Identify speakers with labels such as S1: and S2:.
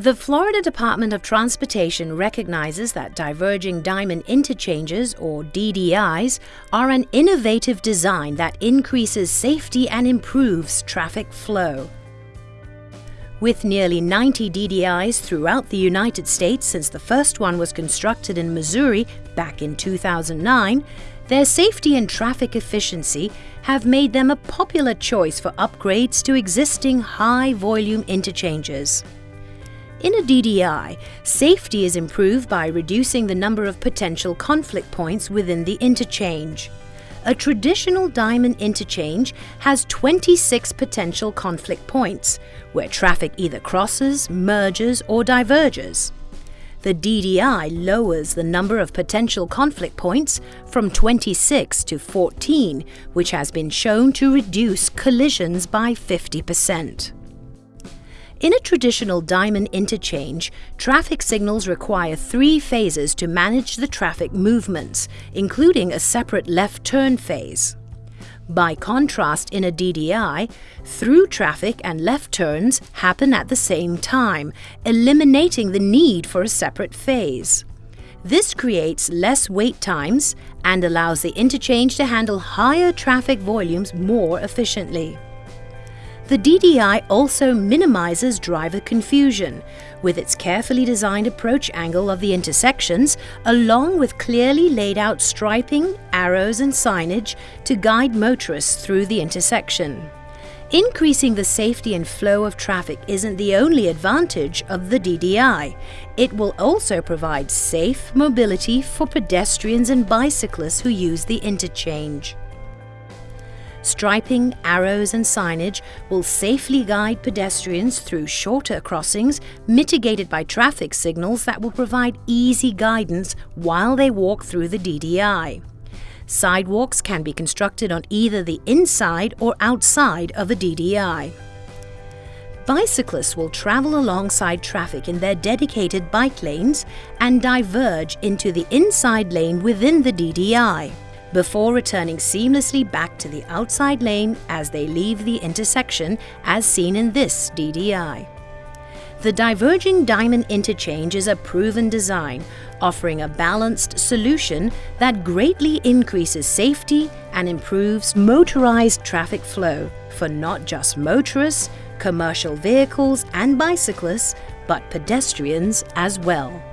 S1: The Florida Department of Transportation recognizes that diverging diamond interchanges, or DDIs, are an innovative design that increases safety and improves traffic flow. With nearly 90 DDIs throughout the United States since the first one was constructed in Missouri back in 2009, their safety and traffic efficiency have made them a popular choice for upgrades to existing high-volume interchanges. In a DDI, safety is improved by reducing the number of potential conflict points within the interchange. A traditional diamond interchange has 26 potential conflict points, where traffic either crosses, merges, or diverges. The DDI lowers the number of potential conflict points from 26 to 14, which has been shown to reduce collisions by 50%. In a traditional diamond interchange, traffic signals require three phases to manage the traffic movements, including a separate left turn phase. By contrast, in a DDI, through traffic and left turns happen at the same time, eliminating the need for a separate phase. This creates less wait times and allows the interchange to handle higher traffic volumes more efficiently. The DDI also minimizes driver confusion with its carefully designed approach angle of the intersections along with clearly laid out striping, arrows and signage to guide motorists through the intersection. Increasing the safety and flow of traffic isn't the only advantage of the DDI. It will also provide safe mobility for pedestrians and bicyclists who use the interchange. Striping, arrows and signage will safely guide pedestrians through shorter crossings mitigated by traffic signals that will provide easy guidance while they walk through the DDI. Sidewalks can be constructed on either the inside or outside of a DDI. Bicyclists will travel alongside traffic in their dedicated bike lanes and diverge into the inside lane within the DDI before returning seamlessly back to the outside lane as they leave the intersection as seen in this DDI. The diverging diamond interchange is a proven design, offering a balanced solution that greatly increases safety and improves motorized traffic flow for not just motorists, commercial vehicles and bicyclists, but pedestrians as well.